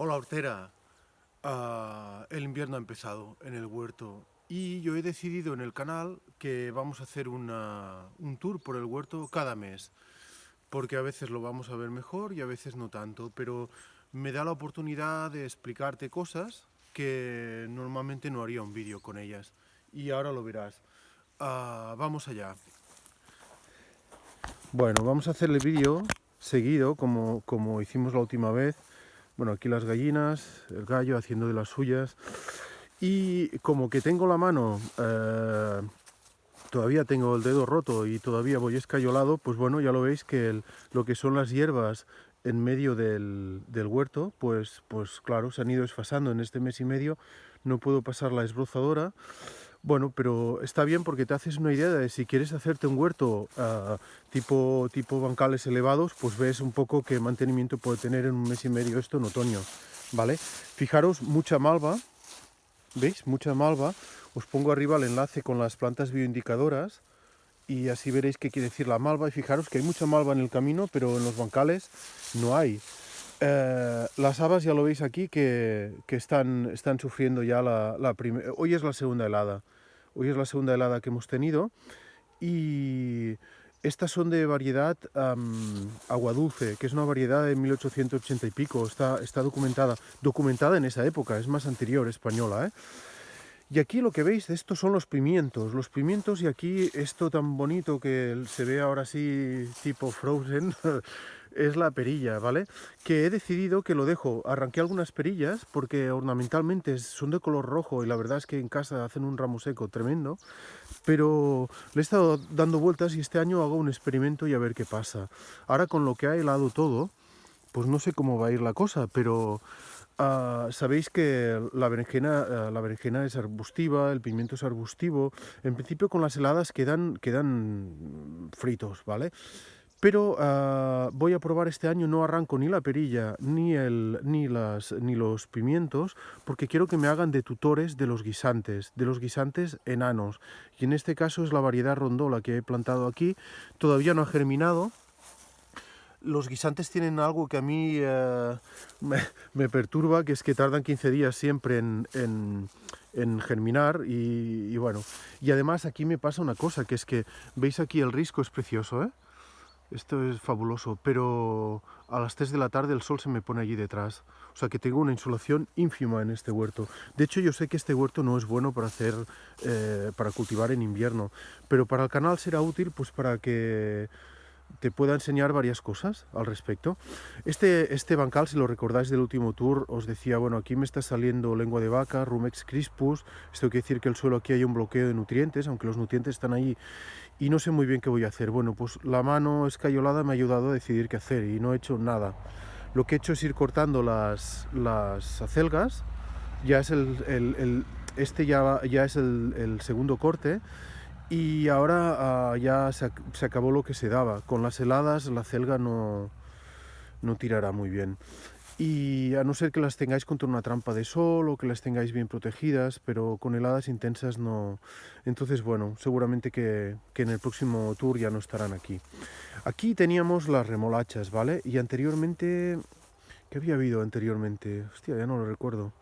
Hola hortera, Ah, el invierno ha empezado en el huerto y yo he decidido en el canal que vamos a hacer un tour por el huerto cada mes porque a veces lo vamos a ver mejor y a veces no tanto, pero me da la oportunidad de explicarte cosas que normalmente no haría un vídeo con ellas y ahora lo verás. Ah, vamos allá. Bueno, vamos a hacer el vídeo seguido como, como hicimos la última vez. Bueno, aquí las gallinas, el gallo haciendo de las suyas. Y como que tengo la mano, eh, todavía tengo el dedo roto y todavía voy escayolado, pues bueno, ya lo veis que lo que son las hierbas en medio del, del huerto, pues, pues claro, se han ido desfasando en este mes y medio. No puedo pasar la esbrozadora. Bueno, pero está bien porque te haces una idea de si quieres hacerte un huerto ah, tipo, tipo bancales elevados, pues ves un poco qué mantenimiento puede tener en un mes y medio esto en otoño, ¿vale? Fijaros, mucha malva, ¿veis? Mucha malva. Os pongo arriba el enlace con las plantas bioindicadoras y así veréis qué quiere decir la malva. Y fijaros que hay mucha malva en el camino, pero en los bancales no hay. Eh, las habas ya lo veis aquí que, están, están sufriendo ya la, primera... Hoy es la segunda helada. Hoy es la segunda helada que hemos tenido. Y estas son de variedad am, aguadulce, que es una variedad de 1880 y pico. Está, está documentada. Documentada en esa época, es más anterior, española, ¿eh? Y aquí lo que veis, estos son los pimientos, los pimientos y aquí esto tan bonito que se ve ahora así tipo frozen, es la perilla, ¿vale? Que he decidido que lo dejo, arranqué algunas perillas porque ornamentalmente son de color rojo y la verdad es que en casa hacen un ramo seco tremendo, pero le he estado dando vueltas y este año hago un experimento y a ver qué pasa. Ahora con lo que ha helado todo, pues no sé cómo va a ir la cosa, pero Ah, Sabéis que la berenjena, ah, la berenjena es arbustiva, el pimiento es arbustivo. En principio con las heladas quedan, quedan fritos, ¿vale? Pero ah, voy a probar este año, no arranco ni la perilla ni, el, ni, las, ni los pimientos, porque quiero que me hagan de tutores de los guisantes, de los guisantes enanos. Y en este caso es la variedad rondola que he plantado aquí. Todavía no ha germinado, los guisantes tienen algo que a mí eh, me, perturba, que es que tardan 15 días siempre en, en- en germinar y, y bueno, y además aquí me pasa una cosa, que es que, veis aquí el risco es precioso, ¿eh? Esto es fabuloso, pero a las 3 de la tarde el sol se me pone allí detrás. O sea que tengo una insolación ínfima en este huerto. De hecho, yo sé que este huerto no es bueno para hacer, eh, para cultivar en invierno, pero para el canal será útil pues para que te pueda enseñar varias cosas al respecto. Este, este bancal, si lo recordáis del último tour, os decía, bueno, aquí me está saliendo lengua de vaca, Rumex crispus, esto quiere decir que el suelo aquí hay un bloqueo de nutrientes, aunque los nutrientes están ahí y no sé muy bien qué voy a hacer. Bueno, pues la mano escayolada me ha ayudado a decidir qué hacer y no he hecho nada. Lo que he hecho es ir cortando las, las acelgas, ya es el, el- este ya, ya es el segundo corte, y ahora ah, ya se, ac- se acabó lo que se daba. Con las heladas la celga no, no tirará muy bien. Y a no ser que las tengáis contra una trampa de sol o que las tengáis bien protegidas, pero con heladas intensas no. Entonces, bueno, seguramente que, que en el próximo tour ya no estarán aquí. Aquí teníamos las remolachas, ¿vale? Y anteriormente, ¿qué había habido anteriormente? Hostia, ya no lo recuerdo.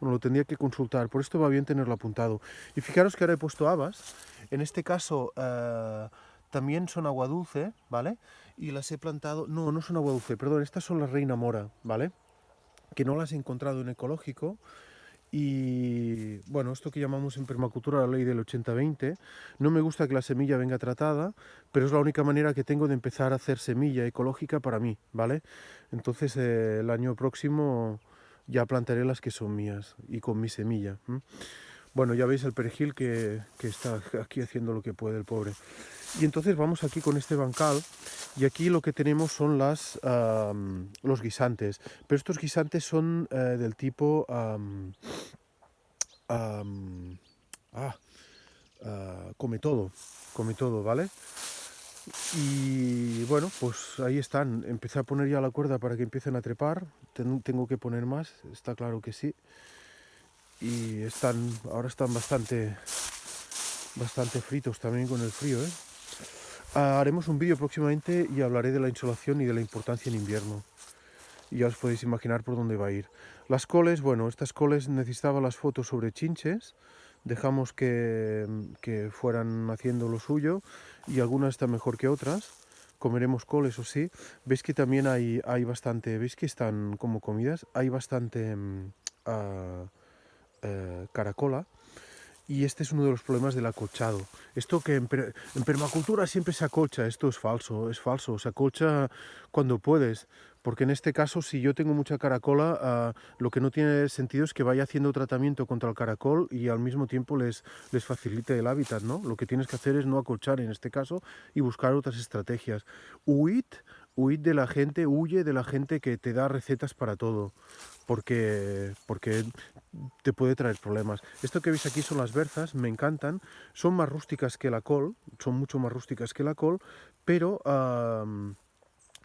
Bueno, lo tendría que consultar, por esto va bien tenerlo apuntado. Y fijaros que ahora he puesto habas. En este caso eh, también son agua dulce, ¿vale? Y las he plantado... No, no son agua dulce, perdón, estas son las reina mora, ¿vale? Que no las he encontrado en ecológico. Y bueno, esto que llamamos en permacultura la ley del 80-20, no me gusta que la semilla venga tratada, pero es la única manera que tengo de empezar a hacer semilla ecológica para mí, ¿vale? Entonces eh, el año próximo ya plantaré las que son mías y con mi semilla. Bueno, ya veis el perejil que, que está aquí haciendo lo que puede el pobre. Y entonces vamos aquí con este bancal y aquí lo que tenemos son las, los guisantes. Pero estos guisantes son eh, del tipo... ah, ah, come todo, come todo, ¿vale? Y bueno, pues ahí están. Empecé a poner ya la cuerda para que empiecen a trepar. Ten- tengo que poner más, está claro que sí. Y están, ahora están bastante, bastante fritos también con el frío, ¿eh? Ah, haremos un vídeo próximamente y hablaré de la insolación y de la importancia en invierno. y ya os podéis imaginar por dónde va a ir. Las coles, bueno, estas coles necesitaba las fotos sobre chinches, dejamos que, que fueran haciendo lo suyo y algunas están mejor que otras. Comeremos coles o sí. Veis que también hay, hay bastante, veis que están como comidas, hay bastante uh, caracola y este es uno de los problemas del acolchado. Esto que en, permacultura siempre se acolcha, esto es falso, es falso, se acolcha cuando puedes, porque en este caso si yo tengo mucha caracola, ah, lo que no tiene sentido es que vaya haciendo tratamiento contra el caracol y al mismo tiempo les, les facilite el hábitat, ¿no? Lo que tienes que hacer es no acolchar en este caso y buscar otras estrategias. Huid, huid de la gente, huye de la gente que te da recetas para todo porque, porque te puede traer problemas. Esto que veis aquí son las berzas, me encantan, son más rústicas que la col, son mucho más rústicas que la col, pero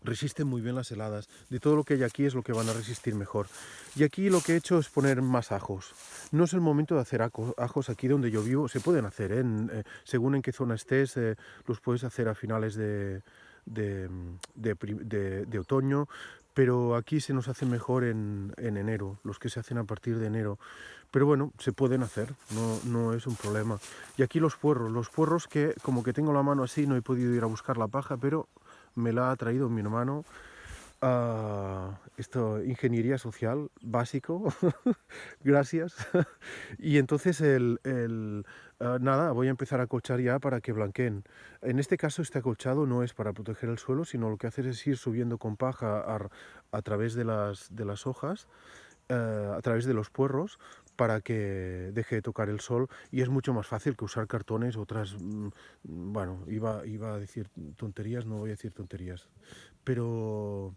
resisten muy bien las heladas. De todo lo que hay aquí es lo que van a resistir mejor. Y aquí lo que he hecho es poner más ajos. No es el momento de hacer ajos aquí donde yo vivo, se pueden hacer, ¿eh? Eh, según en qué zona estés, eh, los puedes hacer a finales de, de, de, otoño, pero aquí se nos hace mejor en, enero, los que se hacen a partir de enero. Pero bueno, se pueden hacer, no, no es un problema. Y aquí los puerros, los puerros que como que tengo la mano así, no he podido ir a buscar la paja, pero me la ha traído mi hermano Uh, esto, ingeniería social, básico, gracias. y entonces el, el ah, nada, voy a empezar a acolchar ya para que blanqueen. En este caso este acolchado no es para proteger el suelo, sino lo que hace es ir subiendo con paja a, a través de las, de las hojas, uh, a través de los puerros, para que deje de tocar el sol y es mucho más fácil que usar cartones, otras, mm, bueno, iba, iba a decir tonterías, no voy a decir tonterías, pero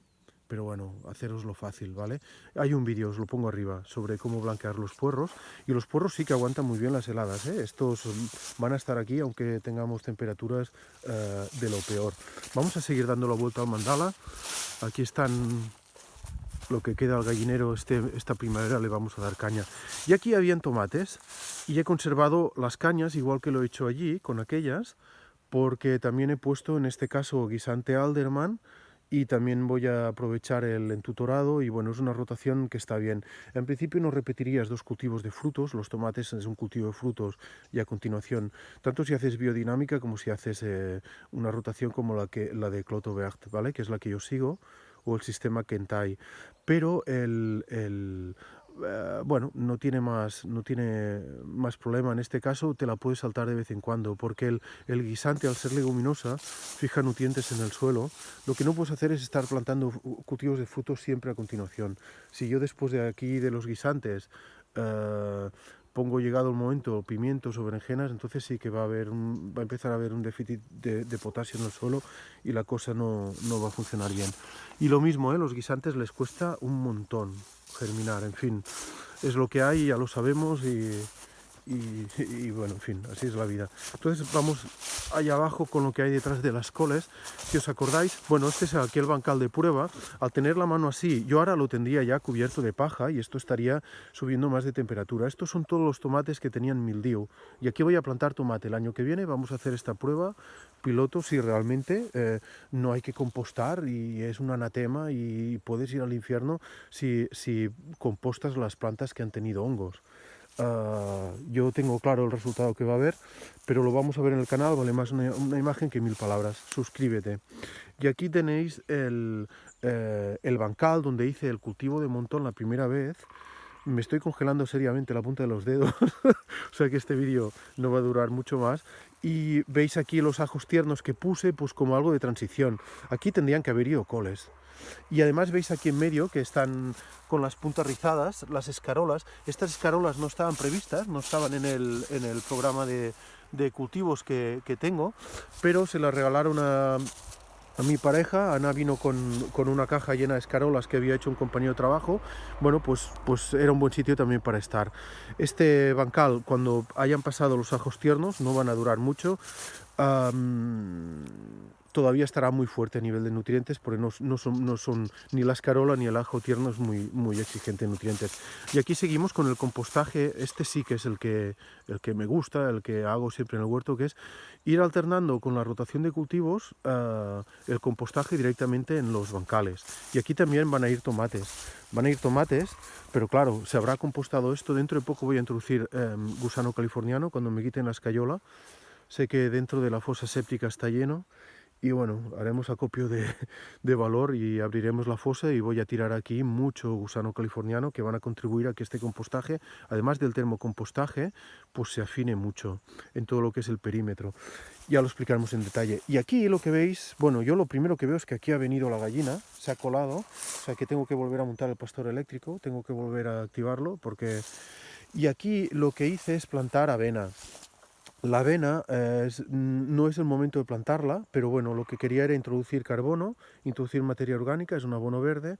pero bueno, haceroslo fácil, ¿vale? Hay un vídeo, os lo pongo arriba, sobre cómo blanquear los puerros, y los puerros sí que aguantan muy bien las heladas, ¿eh? Estos van a estar aquí aunque tengamos temperaturas eh, de lo peor. Vamos a seguir dando la vuelta al mandala, aquí están lo que queda al gallinero este, esta primavera le vamos a dar caña. Y aquí habían tomates, y he conservado las cañas igual que lo he hecho allí, con aquellas, porque también he puesto en este caso guisante alderman, y también voy a aprovechar el entutorado y bueno, es una rotación que está bien. En principio no repetirías dos cultivos de frutos, los tomates es un cultivo de frutos y a continuación, tanto si haces biodinámica como si haces eh, una rotación como la, que, la de Cloto Vert, ¿vale? que es la que yo sigo, o el sistema Kentai. Pero el, el eh, bueno, no tiene, más, no tiene más problema. En este caso te la puedes saltar de vez en cuando, porque el, guisante, al ser leguminosa, fija nutrientes en el suelo. Lo que no puedes hacer es estar plantando cultivos de frutos siempre a continuación. Si yo después de aquí, de los guisantes, uh, pongo llegado el momento pimientos o berenjenas, entonces sí que va a, haber va a empezar a haber un déficit de, de, potasio en el suelo y la cosa no, no va a funcionar bien. Y lo mismo, ¿eh? los guisantes les cuesta un montón germinar, en fin, es lo que hay, ya lo sabemos y, y, bueno, en fin, así es la vida. Entonces vamos allá abajo con lo que hay detrás de las coles. Si os acordáis, bueno, este es aquí el bancal de prueba. Al tener la mano así, yo ahora lo tendría ya cubierto de paja y esto estaría subiendo más de temperatura. Estos son todos los tomates que tenían mildiu. Y aquí voy a plantar tomate. El año que viene vamos a hacer esta prueba piloto si realmente eh, no hay que compostar y es un anatema y puedes ir al infierno si, si compostas las plantas que han tenido hongos. Ah, yo tengo claro el resultado que va a haber, pero lo vamos a ver en el canal, vale más una, imagen que mil palabras. Suscríbete. Y aquí tenéis el, eh, el bancal donde hice el cultivo de montón la primera vez. Me estoy congelando seriamente la punta de los dedos, o sea que este vídeo no va a durar mucho más. Y veis aquí los ajos tiernos que puse, pues como algo de transición. Aquí tendrían que haber ido coles. Y además veis aquí en medio que están con las puntas rizadas, las escarolas. Estas escarolas no estaban previstas, no estaban en el, en el programa de, de cultivos que, que, tengo, pero se las regalaron a, a mi pareja. Ana vino con, con, una caja llena de escarolas que había hecho un compañero de trabajo. Bueno, pues, pues era un buen sitio también para estar. Este bancal, cuando hayan pasado los ajos tiernos, no van a durar mucho todavía estará muy fuerte a nivel de nutrientes porque no, no, son, no son, ni la escarola ni el ajo tierno es muy, muy exigente en nutrientes. Y aquí seguimos con el compostaje, este sí que es el que, el que me gusta, el que hago siempre en el huerto, que es ir alternando con la rotación de cultivos uh, el compostaje directamente en los bancales. Y aquí también van a ir tomates. Van a ir tomates, pero claro, se habrá compostado esto. Dentro de poco voy a introducir um, gusano californiano cuando me quiten la escayola. Sé que dentro de la fosa séptica está lleno y bueno, haremos acopio de, valor y abriremos la fosa y voy a tirar aquí mucho gusano californiano que van a contribuir a que este compostaje, además del termocompostaje, pues se afine mucho en todo lo que es el perímetro. Ya lo explicaremos en detalle. Y aquí lo que veis, bueno, yo lo primero que veo es que aquí ha venido la gallina, se ha colado, o sea que tengo que volver a montar el pastor eléctrico, tengo que volver a activarlo porque... Y aquí lo que hice es plantar avena. La avena eh, no es el momento de plantarla, pero bueno, lo que quería era introducir carbono, introducir materia orgánica, es un abono verde,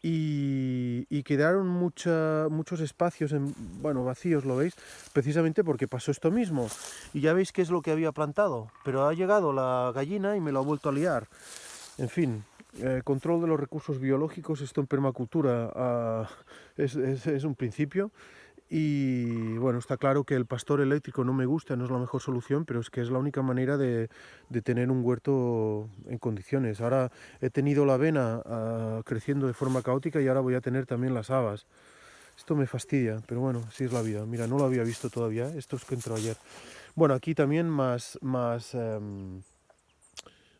y, quedaron muchos espacios en, bueno, vacíos, ¿lo veis? Precisamente porque pasó esto mismo. Y ya veis qué es lo que había plantado, pero ha llegado la gallina y me lo ha vuelto a liar. En fin, eh, control de los recursos biológicos, esto en permacultura ah, es un principio y bueno, está claro que el pastor eléctrico no me gusta, no es la mejor solución, pero es que es la única manera de, de tener un huerto en condiciones. Ahora he tenido la avena uh, creciendo de forma caótica y ahora voy a tener también las habas. Esto me fastidia, pero bueno, así es la vida. Mira, no lo había visto todavía, esto es que entró ayer. Bueno, aquí también más, más um,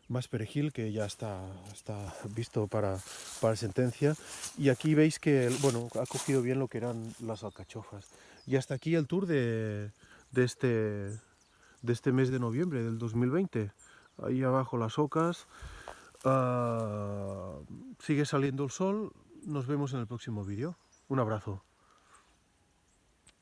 más perejil que ya está, está visto para, para sentencia. Y aquí veis que bueno ha cogido bien lo que eran las alcachofas. Y hasta aquí el tour de, de este de este mes de noviembre del 2020 ahí abajo las ocas. Uh, sigue saliendo el sol. Nos vemos en el próximo vídeo. Un abrazo